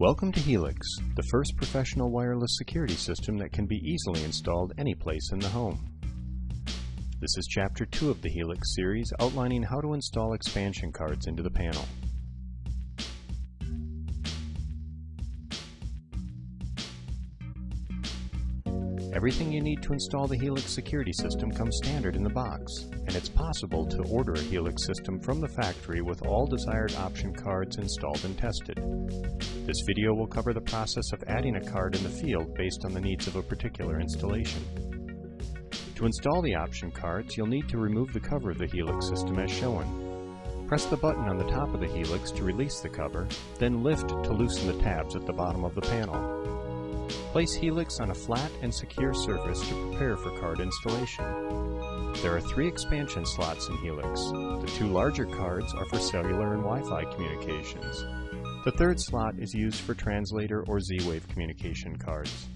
Welcome to Helix, the first professional wireless security system that can be easily installed any place in the home. This is Chapter 2 of the Helix series outlining how to install expansion cards into the panel. Everything you need to install the Helix security system comes standard in the box, and it's possible to order a Helix system from the factory with all desired option cards installed and tested. This video will cover the process of adding a card in the field based on the needs of a particular installation. To install the option cards, you'll need to remove the cover of the Helix system as shown. Press the button on the top of the Helix to release the cover, then lift to loosen the tabs at the bottom of the panel. Place Helix on a flat and secure surface to prepare for card installation. There are three expansion slots in Helix. The two larger cards are for cellular and Wi-Fi communications. The third slot is used for translator or Z-Wave communication cards.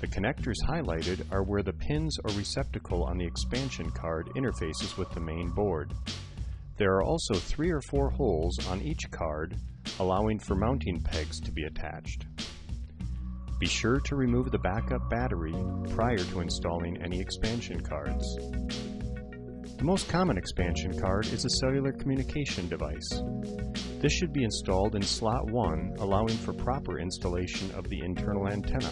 The connectors highlighted are where the pins or receptacle on the expansion card interfaces with the main board. There are also three or four holes on each card, allowing for mounting pegs to be attached. Be sure to remove the backup battery prior to installing any expansion cards. The most common expansion card is a cellular communication device. This should be installed in slot 1, allowing for proper installation of the internal antenna.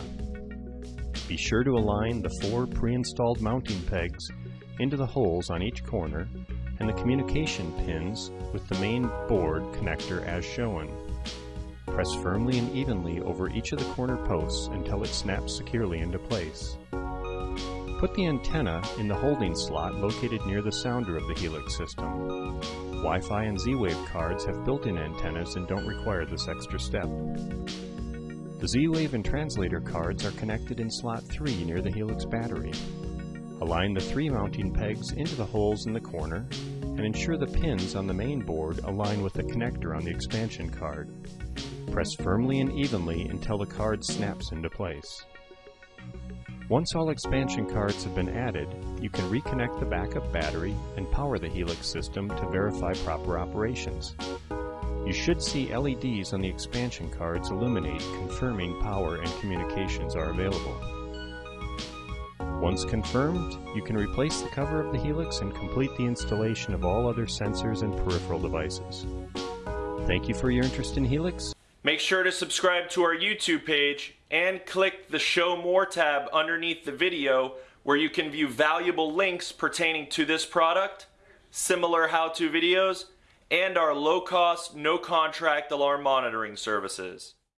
Be sure to align the four pre-installed mounting pegs into the holes on each corner and the communication pins with the main board connector as shown. Press firmly and evenly over each of the corner posts until it snaps securely into place. Put the antenna in the holding slot located near the sounder of the Helix system. Wi-Fi and Z-Wave cards have built-in antennas and don't require this extra step. The Z-Wave and translator cards are connected in slot 3 near the Helix battery. Align the three mounting pegs into the holes in the corner and ensure the pins on the main board align with the connector on the expansion card. Press firmly and evenly until the card snaps into place. Once all expansion cards have been added, you can reconnect the backup battery and power the Helix system to verify proper operations. You should see LEDs on the expansion cards illuminate confirming power and communications are available. Once confirmed, you can replace the cover of the Helix and complete the installation of all other sensors and peripheral devices. Thank you for your interest in Helix. Make sure to subscribe to our YouTube page and click the Show More tab underneath the video where you can view valuable links pertaining to this product, similar how-to videos, and our low-cost, no-contract alarm monitoring services.